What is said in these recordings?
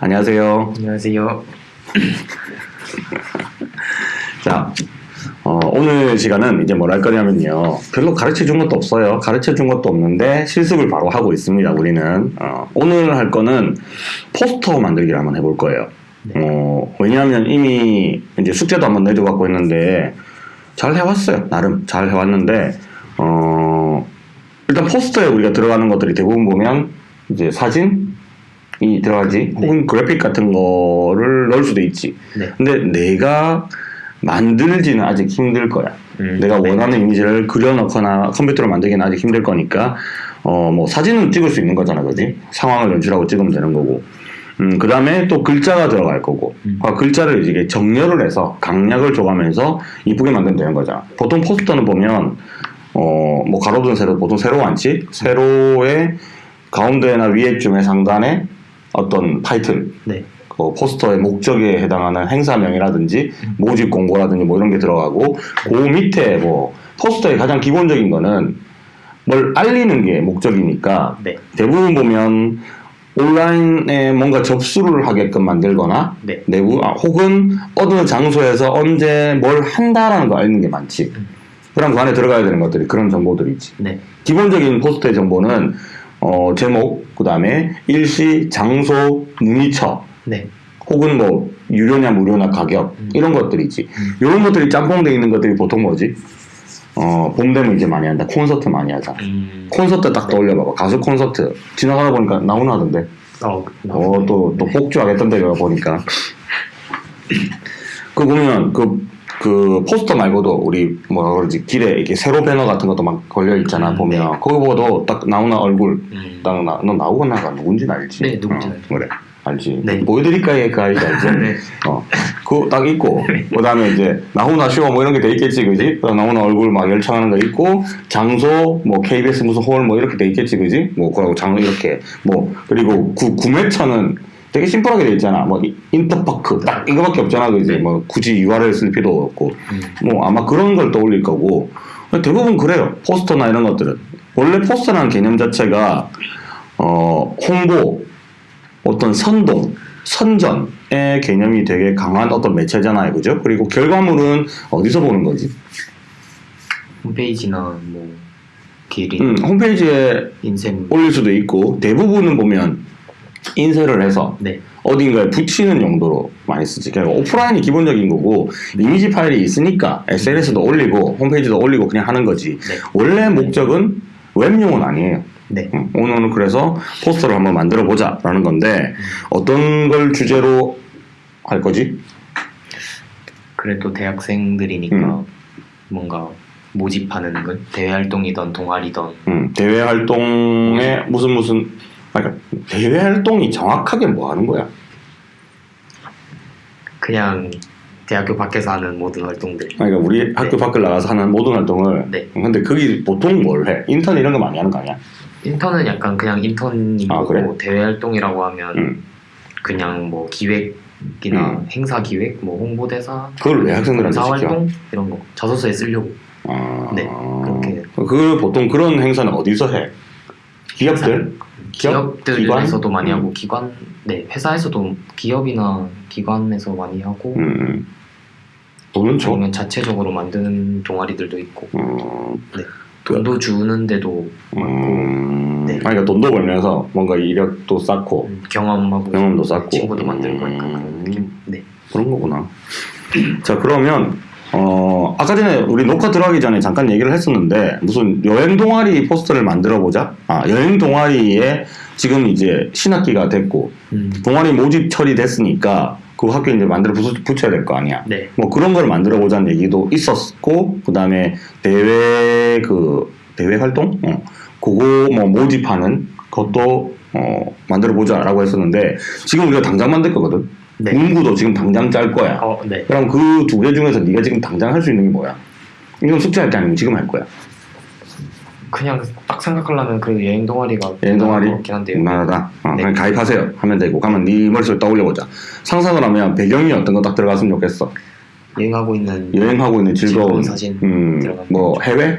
안녕하세요. 안녕하세요. 자, 어, 오늘 시간은 이제 뭘 할 거냐면요. 별로 가르쳐 준 것도 없어요. 가르쳐 준 것도 없는데 실습을 바로 하고 있습니다. 우리는. 어, 오늘 할 거는 포스터 만들기를 한번 해볼 거예요. 어, 왜냐하면 이미 이제 숙제도 한번 내줘갖고 했는데 잘 해왔어요. 나름 잘 해왔는데, 어, 일단 포스터에 우리가 들어가는 것들이 대부분 보면 이제 사진, 이 들어가지 혹은 그래픽 같은 거를 넣을 수도 있지. 네. 근데 내가 만들지는 아직 힘들 거야. 음, 내가 네. 원하는 이미지를 그려넣거나 컴퓨터로 만들기는 아직 힘들 거니까 어 뭐 사진은 찍을 수 있는 거잖아, 그지? 상황을 연출하고 찍으면 되는 거고. 음, 그 다음에 또 글자가 들어갈 거고. 음. 아, 글자를 이제 정렬을 해서 강약을 줘가면서 이쁘게 만들면 되는 거잖아. 보통 포스터는 보면, 어, 뭐 가로든 세로, 보통 세로 많지? 세로의 가운데나 위에쯤에 상단에 어떤 타이틀, 네. 그 포스터의 목적에 해당하는 행사명이라든지 모집 공고라든지 뭐 이런 게 들어가고 그 밑에 뭐 포스터의 가장 기본적인 거는 뭘 알리는 게 목적이니까 네. 대부분 보면 온라인에 뭔가 접수를 하게끔 만들거나 네. 내부 아, 혹은 어느 장소에서 언제 뭘 한다라는 거 알리는 게 많지. 음. 그럼 그 안에 들어가야 되는 것들이 그런 정보들이 있지. 네. 기본적인 포스터의 정보는 어, 제목, 그 다음에 일시, 장소, 문의처, 네. 혹은 뭐 유료냐 무료나 가격 음. 이런 것들이지. 음. 이런 것들이 짬뽕돼 있는 것들이 보통 뭐지? 어, 봄 되면 이제 많이 한다. 콘서트 많이 하잖아. 음. 콘서트 딱 떠올려봐봐. 가수 콘서트 지나가다 보니까 나오나 하던데. 어, 어, 또, 또 폭주하겠던데, 내가 보니까. 그 보면, 그, 그 포스터 말고도 우리 뭐라 그러지 길에 이렇게 세로 배너 같은 것도 막 걸려 있잖아 음, 보면 네. 거기 보도 딱 나오나 얼굴 음. 딱 나, 너 나오고 나가 누군지는 알지? 네, 누군지는 어, 알죠. 그래 알지 네. 보여드릴까 얘그 알지 알지? 네. 어, 그거 딱 있고 그 다음에 이제 나훈아 쇼 뭐 이런 게 돼 있겠지 그지? 그 나훈아 얼굴 막 열창하는 거 있고 장소 뭐 KBS 무슨 홀 뭐 이렇게 돼 있겠지 그지? 뭐 그러고 장소 이렇게 뭐 그리고 구, 구매처는 되게 심플하게 돼 있잖아. 뭐 이- 인터파크 딱 이거밖에 없잖아. 그지? 네. 뭐 굳이 URL 쓸 필요 없고. 음. 뭐 아마 그런 걸 떠올릴 거고. 대부분 그래요. 포스터나 이런 것들은. 원래 포스터라는 개념 자체가 어 홍보 어떤 선동 선전의 개념이 되게 강한 어떤 매체잖아요. 그죠? 그리고 결과물은 어디서 보는 거지? 홈페이지나 뭐 기린, 음, 홈페이지에 인쇄물. 올릴 수도 있고 대부분은 보면 인쇄를 해서 네. 어딘가에 붙이는 용도로 많이 쓰지. 그러니까 오프라인이 기본적인 거고 이미지 파일이 있으니까 SNS도 올리고 홈페이지도 올리고 그냥 하는 거지. 네. 원래 목적은 웹용은 아니에요. 네. 음, 오늘은 그래서 포스터를 한번 만들어 보자라는 건데 어떤 걸 주제로 할 거지? 그래도 대학생들이니까 음. 뭔가 모집하는 건 대외 활동이던 동아리던 음, 대외 활동에 무슨 무슨 아, 그러니까 대외 활동이 정확하게 뭐 하는 거야? 그냥 대학교 밖에서 하는 모든 활동들. 그러니까 우리 학교 밖을 나가서 하는 모든 활동을 네. 근데 거기 보통 뭘 해? 인턴 이런 거 많이 하는 거 아니야? 인턴은 약간 그냥 인턴인 아, 그래? 대외 활동이라고 하면 음. 그냥 뭐 기획이나 음. 행사 기획, 뭐 홍보대사, 그걸 왜 학생들한테 시켜? 활동 이런 거 저서서에 쓰려고. 아, 네, 그렇게. 그 보통 그런 행사는 어디서 해? 기업들? 기업? 기업들에서도 기관? 많이 음. 하고 기관, 네 회사에서도 기업이나 기관에서 많이 하고 음, 음. 돈은 줘? 아니면 자체적으로 만드는 동아리들도 있고 음, 네. 돈도 주는데도 음, 네. 아니, 그러니까 돈도 벌면서 뭔가 이력도 쌓고 음, 경험하고 경험도 쌓고. 친구도 만들고 음. 그런. 네. 그런 거구나. 자 그러면 어 아까 전에 우리 녹화 들어가기 전에 잠깐 얘기를 했었는데 무슨 여행 동아리 포스터를 만들어 보자. 아 여행 동아리에 지금 이제 신학기가 됐고 음. 동아리 모집 처리 됐으니까 그 학교 이제 만들어 부- 붙여야 될 거 아니야. 네. 뭐 그런 걸 만들어 보자는 얘기도 있었고 그다음에 대회 그 대회 활동 어 그거 뭐 모집하는 것도 어 만들어 보자라고 했었는데 지금 우리가 당장 만들 거거든. 네. 문구도 지금 당장 짤 거야. 어, 네. 그럼 그 두 개 중에서 네가 지금 당장 할 수 있는 게 뭐야? 이건 숙제할 게 아니면 지금 할 거야. 그냥 딱 생각하려면 그 여행 동아리가 여행 동아리? 무난하다. 어, 네. 그냥 가입하세요. 하면 되고. 가면 네 머릿속에 떠올려 보자. 상상을 하면 배경이 어떤 거 딱 들어갔으면 좋겠어. 여행하고 있는 여행하고 있는 즐거운 즐거운 사진 음, 뭐 해외?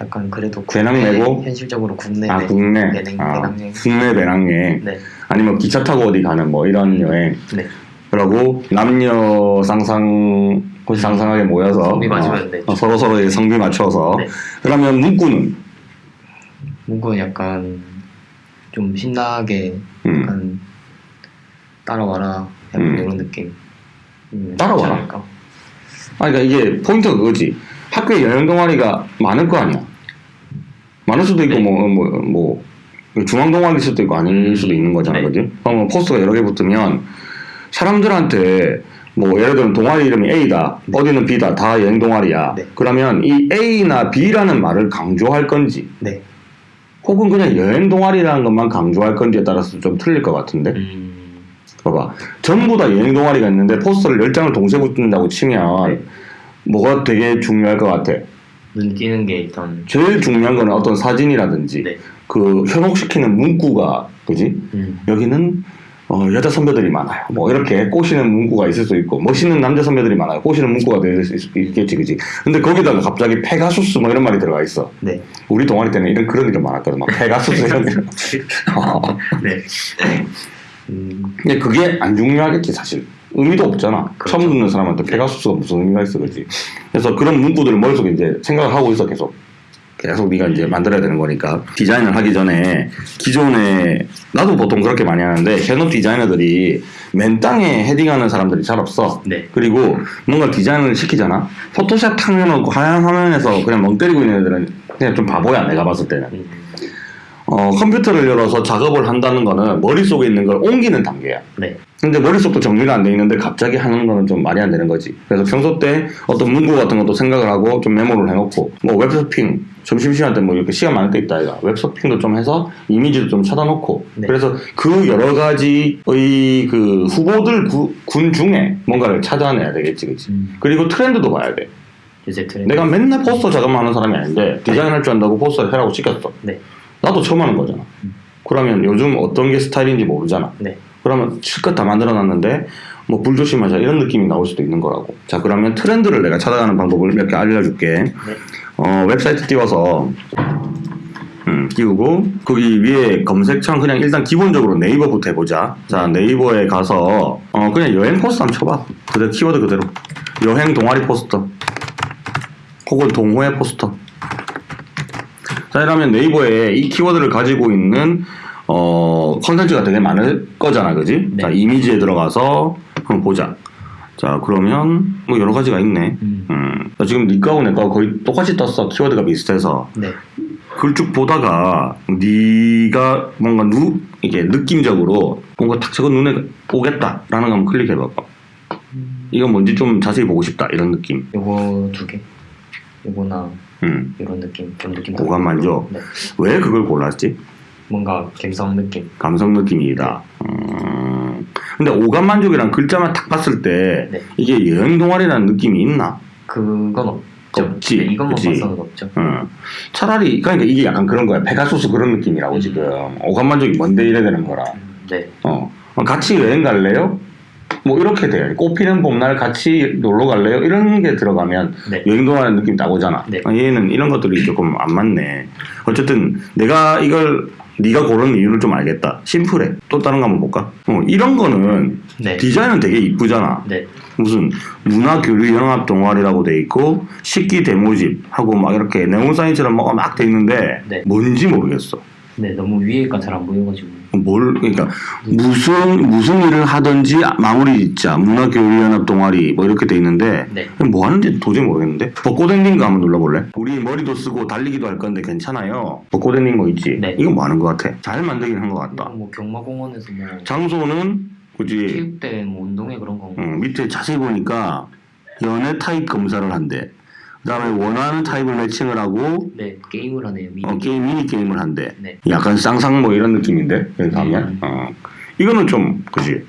약간 그래도 배낭 메고? 현실적으로 국내 아 네. 국내. 배낭- 아. 국내 배낭 여행. 네. 아니면 기차 타고 어디 가는 뭐 이런 여행 네. 그리고 남녀 상상 혹시 상상하게 모여서 성비 맞으면 네. 어, 서로 서로의 성비 맞춰서 네. 그러면 문구는 뭔가 약간 좀 신나게 음. 약간 따라와라 약간 음. 이런 느낌. 음, 따라와라? 않을까? 아 그러니까 이게 포인트가 그거지 학교에 여행 동아리가 많을 거 아니야 많을 수도 있고 네. 뭐뭐뭐 중앙 동아리일 수도 있고 아닐 수도 있는 거잖아 네. 그지 그러면 포스터가 여러 개 붙으면 사람들한테 뭐 예를 들면 동아리 이름이 A다 어디는 B다 다 여행 동아리야 네. 그러면 이 A나 B라는 말을 강조할 건지 네. 혹은 그냥 여행 동아리라는 것만 강조할 건지에 따라서 좀 틀릴 것 같은데 음, 봐봐 전부 다 여행 동아리가 있는데 포스터를 10장을 동시에 붙는다고 치면 네. 뭐가 되게 중요할 것 같아 눈 띄는 게 일단 제일 중요한 거는 어떤 사진이라든지 네. 그 현혹시키는 문구가 그지? 음, 여기는 어, 여자 선배들이 많아요. 뭐 이렇게 꼬시는 문구가 있을 수 있고 멋있는 남자 선배들이 많아요. 꼬시는 문구가 될 수 있겠지 그지? 근데 거기다가 갑자기 페가수스 뭐 이런 말이 들어가 있어. 네. 우리 동아리 때는 이런 그런 이름 많았거든. 막 페가수스 이런 이름 어. 네. 음, 근데 그게 안 중요하겠지 사실. 의미도 없잖아. 그렇죠. 처음 듣는 사람한테 페가수스가 무슨 의미가 있어 그지? 그래서 그런 문구들을 머릿속에 이제 생각을 하고 있어 계속 계속 네가 이제 만들어야 되는 거니까. 디자인을 하기 전에 기존에 나도 보통 그렇게 많이 하는데 현업 디자이너들이 맨 땅에 헤딩하는 사람들이 잘 없어. 네. 그리고 뭔가 디자인을 시키잖아? 포토샵 탁 해놓고 하얀 화면에서 그냥 멍 때리고 있는 애들은 그냥 좀 바보야 내가 봤을 때는. 음, 어, 컴퓨터를 열어서 작업을 한다는 거는 머릿속에 있는 걸 옮기는 단계야 네. 근데 머릿속도 정리가 안 돼 있는데 갑자기 하는 거는 좀 말이 안 되는 거지. 그래서 평소 때 어떤 문구 같은 것도 생각을 하고 좀 메모를 해놓고 뭐 웹서핑 점심시간 때 뭐 이렇게 시간 많을 때 있다 아이가 웹서핑도 좀 해서 이미지도 좀 찾아놓고 네. 그래서 그 여러 가지의 그 후보들 구- 군 중에 뭔가를 찾아내야 되겠지, 그치? 음, 그리고 트렌드도 봐야 돼. 내가 맨날 포스터 작업만 하는 사람이 아닌데 디자인할 줄 안다고 포스터를 해라고 시켰어. 네. 나도 처음 하는 거잖아. 음. 그러면 요즘 어떤 게 스타일인지 모르잖아. 네. 그러면 실컷 다 만들어 놨는데 뭐 불조심하자 이런 느낌이 나올 수도 있는 거라고. 자 그러면 트렌드를 내가 찾아가는 방법을 몇 개 알려줄게. 어, 웹사이트 띄워서 음, 띄우고 거기 위에 검색창 그냥 일단 기본적으로 네이버부터 해보자. 자 네이버에 가서 어, 그냥 여행 포스터 한번 쳐봐. 그대로 키워드 그대로 여행 동아리 포스터 혹은 동호회 포스터. 자 이러면 네이버에 이 키워드를 가지고 있는 어 컨텐츠가 되게 많을 거잖아, 그지? 네. 자 이미지에 들어가서 한번 보자. 자 그러면 뭐 여러 가지가 있네. 음, 음, 나 지금 니 거하고 내가 거의 똑같이 떴어. 키워드가 비슷해서 네. 그 쭉 보다가 네가 뭔가 누 이게 느낌적으로 뭔가 탁 저거 눈에 오겠다라는 거 한번 클릭해봐봐. 이건 뭔지 좀 자세히 보고 싶다 이런 느낌. 요거 두 개. 요거나 음, 이런 느낌. 좀 느낌. 오감 만족. 네. 왜 그걸 골랐지? 뭔가 감성 느낌. 감성 느낌이다. 음, 근데 오감 만족이란 글자만 딱 봤을 때 네. 이게 여행 동아리라는 느낌이 있나? 그건 없죠. 없지. 네, 이것만 그치. 봐서는 없죠. 어. 차라리 그러니까 이게 약간 그런 거야. 페가수스 그런 느낌이라고 음. 지금 오감 만족이 뭔데 이래 되는 거라. 음, 네. 어. 같이 여행 갈래요? 뭐 이렇게 돼요. 꽃피는 봄날 같이 놀러 갈래요? 이런 게 들어가면 네. 여행 동안의 느낌이 딱 오잖아. 네. 아, 얘는 이런 것들이 조금 안 맞네. 어쨌든 내가 이걸 네가 고른 이유를 좀 알겠다. 심플해. 또 다른 거 한번 볼까? 어, 이런 거는 네. 디자인은 되게 이쁘잖아. 네. 무슨 문화교류연합 동아리라고 돼 있고 식기 데모집 하고 막 이렇게 네온 사인처럼 막돼 있는데 네. 뭔지 모르겠어. 네. 너무 위에가 잘 안 보여가지고. 뭘 그러니까 무슨 무슨 일을 하든지 마무리 짓자 문화교류연합 동아리 뭐 이렇게 돼 있는데 네. 뭐 하는지 도저히 모르겠는데 벚꽃 엔딩 거 한번 눌러볼래? 우리 머리도 쓰고 달리기도 할 건데 괜찮아요 벚꽃 엔딩 뭐 있지? 네. 이건 뭐 하는 것 같아 잘 만들긴 한 것 같다 뭐 경마공원에서 뭐 장소는 그지 체육대 뭐 운동회 그런 거. 응, 밑에 자세히 보니까 연애 타입 검사를 한대 그 다음에 원하는 타입을 매칭을 하고 네. 게임을 하네요. 미니. 어, 게임 미니 게임을 한대 네. 약간 쌍쌍 뭐 이런 느낌인데 가면 음. 어. 이거는 좀 그지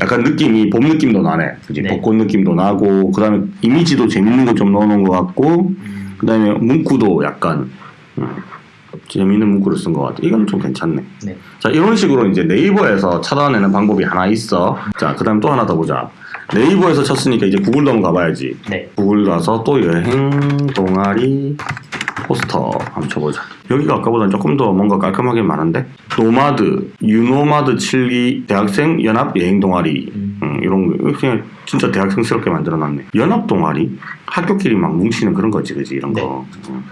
약간 느낌이 봄 느낌도 나네 그지 네. 벚꽃 느낌도 나고 그 다음에 이미지도 재밌는 거 좀 넣어놓은 것 같고 음, 그 다음에 문구도 약간 음, 재밌는 문구를 쓴 것 같아 이건 좀 괜찮네 네. 자 이런 식으로 이제 네이버에서 찾아내는 방법이 하나 있어 자 그 다음 또 하나 더 보자 네이버에서 쳤으니까 이제 구글도 한번 가봐야지 네. 구글 가서 또 여행 동아리 포스터 한번 쳐보자 여기가 아까보다 조금 더 뭔가 깔끔하게 많은데 노마드, 유노마드 7기 대학생 연합 여행 동아리 음. 음, 이런 거 그냥 진짜 대학생스럽게 만들어놨네. 연합 동아리 학교끼리 막 뭉치는 그런 거지, 그지 이런 거. 음.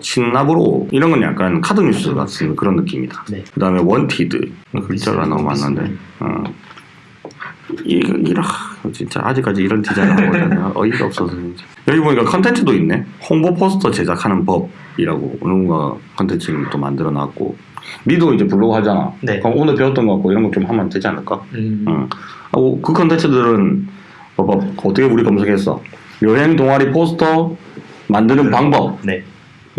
신납으로 이런 건 약간 카드 뉴스 같은 그런 느낌이다. 네. 그 다음에 원티드 글자가 너무 많은데. 어. 이거 이라 진짜 아직까지 이런 디자인 하고 어이가 없어서 진짜. 여기 보니까 컨텐츠도 있네. 홍보 포스터 제작하는 법이라고 누군가 컨텐츠를 또 만들어 놨고. 니도 이제 블로그 하잖아. 네. 그럼 오늘 배웠던 거 갖고 이런 거 좀 하면 되지 않을까? 음. 응. 하고 그 컨텐츠들은 봐봐 어떻게 우리 검색했어? 여행 동아리 포스터 만드는 방법 네.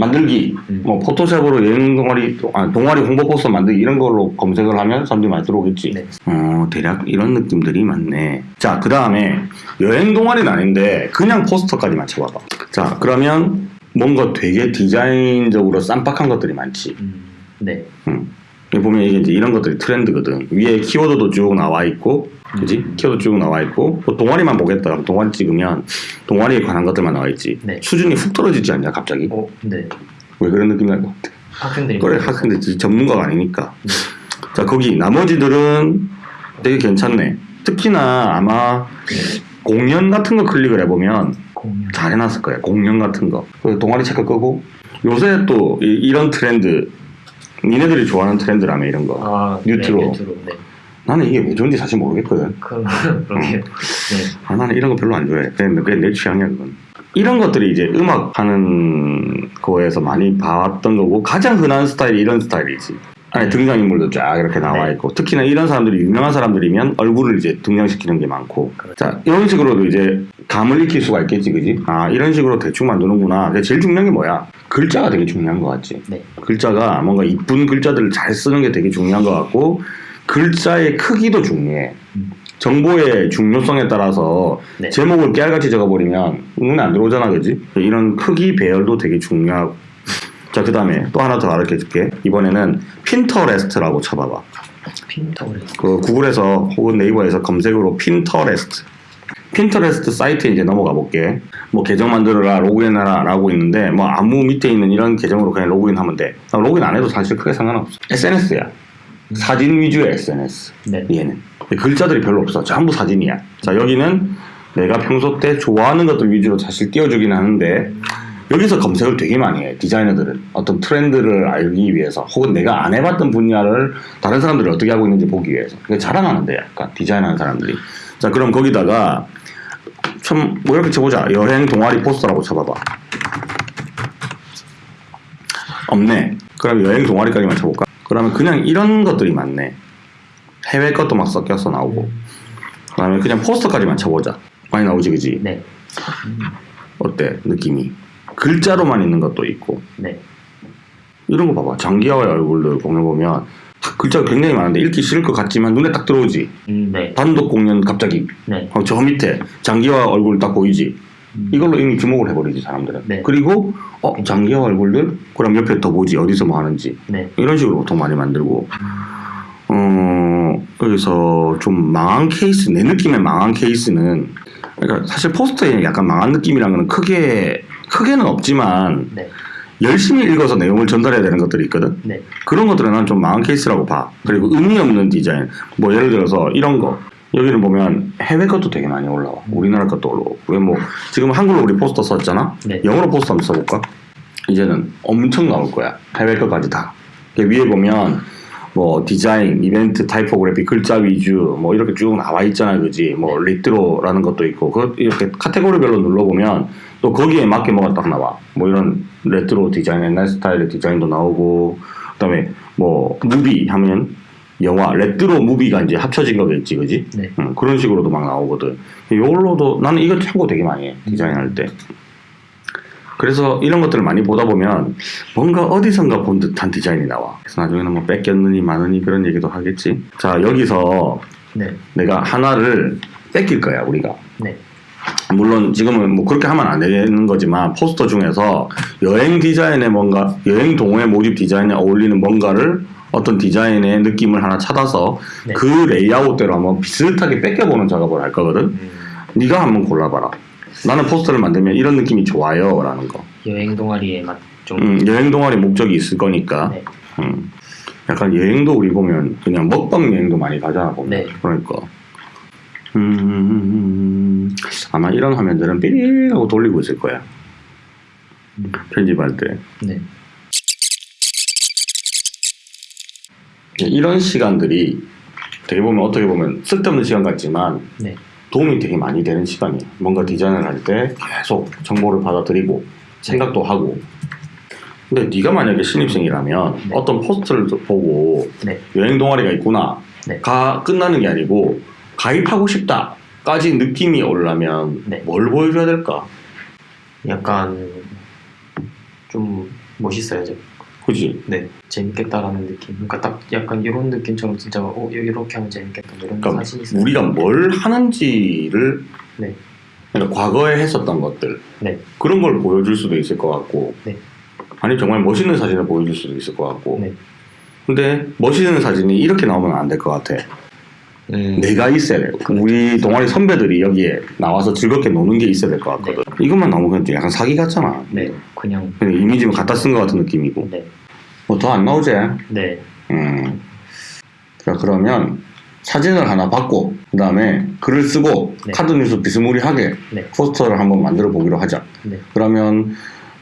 만들기 음. 뭐 포토샵으로 여행 동아리 아, 동아리 홍보 포스터 만들기 이런 걸로 검색을 하면 사람들이 많이 들어오겠지. 네. 어 대략 이런 느낌들이 많네. 자 그 다음에 여행 동아리는 아닌데 그냥 포스터까지만 쳐봐봐. 자 그러면 뭔가 되게 디자인적으로 쌈박한 것들이 많지. 음. 네. 음. 보면 이게 이제 이런 것들이 트렌드거든. 위에 키워드도 쭉 나와 있고, 그지? 음. 키워드 쭉 나와 있고, 또 동아리만 보겠다. 동아리 찍으면 동아리에 관한 것들만 나와 있지. 네. 수준이 훅 떨어지지 않냐, 갑자기? 어, 네. 왜 그런 느낌 날것 같아? 학생들이 그래, 학생들 전문가가 아니니까. 네. 자, 거기 나머지들은 되게 괜찮네. 특히나 아마 공연 같은 거 클릭을 해보면 공연. 잘 해놨을 거야. 공연 같은 거. 그 동아리 체크 끄고, 요새 또 이- 이런 트렌드, 니네들이 좋아하는 트렌드라며, 이런 거. 아, 뉴트로. 네, 뉴트로. 네. 나는 이게 왜 좋은지 사실 모르겠거든. 그 그러게요. 네. 아, 나는 이런 거 별로 안 좋아해. 그냥, 그냥 내 취향이야, 그건. 이런 것들이 이제 음악 하는 거에서 많이 봤던 거고, 가장 흔한 스타일이 이런 스타일이지. 안에 등장인물도 쫙 이렇게 나와 네. 있고, 특히나 이런 사람들이 유명한 사람들이면 얼굴을 이제 등장시키는 게 많고. 그렇죠. 자, 이런 식으로도 이제 감을 익힐 수가 있겠지, 그지? 아, 이런 식으로 대충 만드는구나. 근데 제일 중요한 게 뭐야? 글자가 되게 중요한 것 같지. 네. 글자가 뭔가 이쁜 글자들을 잘 쓰는 게 되게 중요한 것 같고 글자의 크기도 중요해. 음. 정보의 중요성에 따라서 네. 제목을 깨알같이 적어버리면 눈에 안 들어오잖아, 그지? 이런 크기 배열도 되게 중요하고. 자, 그 다음에 또 하나 더 가르쳐 줄게. 이번에는 핀터레스트라고 쳐봐봐. 핀터레스트. 그 구글에서 혹은 네이버에서 검색으로 핀터레스트. 핀터레스트 사이트에 이제 넘어가 볼게. 뭐 계정 만들어라, 로그인해라 라고 있는데 뭐 아무 밑에 있는 이런 계정으로 그냥 로그인하면 돼. 아, 로그인 안 해도 사실 크게 상관없어. SNS야. 사진 위주의 SNS. 네. 얘는. 글자들이 별로 없어. 전부 사진이야. 자, 여기는 내가 평소 때 좋아하는 것들 위주로 사실 띄워주긴 하는데 여기서 검색을 되게 많이 해. 디자이너들은. 어떤 트렌드를 알기 위해서 혹은 내가 안 해봤던 분야를 다른 사람들이 어떻게 하고 있는지 보기 위해서. 그게 자랑하는데 약간 디자인하는 사람들이. 자, 그럼 거기다가 좀뭐 이렇게 쳐보자. 여행 동아리 포스터라고 쳐봐봐. 없네. 그럼 여행 동아리까지만 쳐볼까? 그러면 그냥 이런 것들이 많네. 해외 것도 막 섞여서 나오고. 그 다음에 그냥 포스터까지만 쳐보자. 많이 나오지, 그지? 네. 음. 어때 느낌이? 글자로만 있는 것도 있고 네. 이런 거 봐봐. 장기하와의 얼굴들 공연 보면 글자가 굉장히 많은데 읽기 싫을 것 같지만 눈에 딱 들어오지. 음, 네. 단독 공연 갑자기 네. 어, 저 밑에 장기화 얼굴 딱 보이지. 음. 이걸로 이미 주목을 해버리지 사람들은. 네. 그리고 어 장기화 얼굴들 그럼 옆에 더 보지 어디서 뭐 하는지 네. 이런 식으로 보통 많이 만들고 어 여기서 좀 망한 케이스 내 느낌의 망한 케이스는 그러니까 사실 포스터에 약간 망한 느낌이란 거는 크게 크게는 없지만 네. 열심히 읽어서 내용을 전달해야 되는 것들이 있거든. 네. 그런 것들은 난 좀 망한 케이스라고 봐. 그리고 의미 없는 디자인. 뭐 예를 들어서 이런 거. 여기는 보면 해외 것도 되게 많이 올라와. 우리나라 것도 올라오고. 왜뭐 지금 한글로 우리 포스터 썼잖아. 네. 영어로 포스터 한번 써볼까? 이제는 엄청 나올 거야. 해외 것까지 다. 그 위에 보면 뭐 디자인, 이벤트, 타이포그래피, 글자 위주 뭐 이렇게 쭉 나와 있잖아, 그지? 뭐 레트로라는 것도 있고 그 이렇게 카테고리별로 눌러보면 또 거기에 맞게 뭐가 딱 나와. 뭐 이런 레트로 디자인, 옛날 스타일의 디자인도 나오고 그다음에 뭐 무비 하면 영화 레트로 무비가 이제 합쳐진 거겠지, 그지? 네. 응, 그런 식으로도 막 나오거든. 이걸로도 나는 이거 참고 되게 많이 해 디자인할 때. 그래서 이런 것들을 많이 보다 보면 뭔가 어디선가 본 듯한 디자인이 나와. 그래서 나중에는 뭐 뺏겼느니 마느니 그런 얘기도 하겠지. 자 여기서 네. 내가 하나를 뺏길 거야 우리가. 네. 물론 지금은 뭐 그렇게 하면 안 되는 거지만 포스터 중에서 여행 디자인에 뭔가 여행 동호회 모집 디자인에 어울리는 뭔가를 어떤 디자인의 느낌을 하나 찾아서 네. 그 레이아웃대로 한번 비슷하게 뺏겨보는 작업을 할 거거든. 음, 네가 한번 골라봐라. 나는 포스터를 만들면 이런 느낌이 좋아요 라는 거. 여행 동아리에 맞 좀 음, 여행 동아리 목적이 있을 거니까. 네. 음. 약간 여행도 우리 보면 그냥 먹방 여행도 많이 가잖아 보면. 네. 그러니까. 음, 아마 이런 화면들은 삐리 하고 돌리고 있을 거야. 음. 편집할 때. 네. 이런 시간들이 되게 보면 어떻게 보면 쓸데없는 시간 같지만 네. 도움이 되게 많이 되는 시간이에요. 뭔가 디자인을 할 때 계속 정보를 받아들이고 생각도 하고. 근데 네가 만약에 신입생이라면 네. 어떤 포스트를 보고 네. 여행 동아리가 있구나. 네. 가 끝나는 게 아니고 가입하고 싶다 까지 느낌이 오려면 네. 뭘 보여줘야 될까? 약간 좀 멋있어야죠. 그지? 네, 재밌겠다라는 느낌. 그러니까 딱 약간 이런 느낌처럼 진짜 어 이렇게 하면 재밌겠다 뭐 이런 그러니까 사진이 있어요. 우리가 뭘 하는지를 네. 그러니까 과거에 했었던 것들 네. 그런 걸 보여줄 수도 있을 것 같고 네. 아니 정말 멋있는 사진을 보여줄 수도 있을 것 같고 네. 근데 멋있는 사진이 이렇게 나오면 안 될 것 같아 음, 내가 있어야 돼. 우리 동아리 선배들이 여기에 나와서 즐겁게 노는 게 있어야 될 것 같거든. 이것만 나오면 그냥 약간 사기 같잖아. 네, 그냥. 그냥 이미지만 갖다 쓴 것 같은 느낌이고. 네, 뭐 더 안 나오지? 네, 음. 자 그러면 사진을 하나 받고 그 다음에 글을 쓰고 네. 카드 뉴스 비스무리하게 네. 포스터를 한번 만들어 보기로 하자. 네. 그러면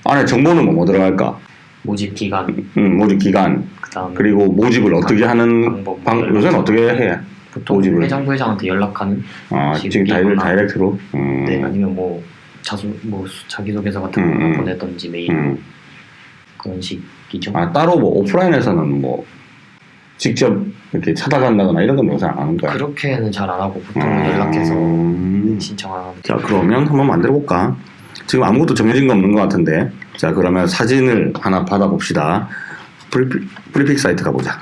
안에 정보는 뭐, 뭐 들어갈까? 모집 기간. 음, 모집 기간. 그다음 그리고 모집을 어떻게 하는 방법. 방, 요새는 어떻게 해? 보통 모집을. 회장 부회장한테 연락하는 아, 지금 다이렉. 다이렉트로? 음, 네 아니면 뭐 자수 뭐 자기소개서 같은 거 음, 음. 보내던지 메일 음. 그런 식이죠. 아, 따로 뭐 오프라인에서는 뭐 직접 이렇게 찾아간다거나 이런 건 요새 안 하는 거야? 그렇게는 잘 안 하고 보통 음. 연락해서 신청하는 자, 그러면 한번 만들어 볼까? 지금 아무것도 정해진 거 없는 것 같은데. 자, 그러면 사진을 하나 받아봅시다. 프리픽, 프리픽 사이트 가보자.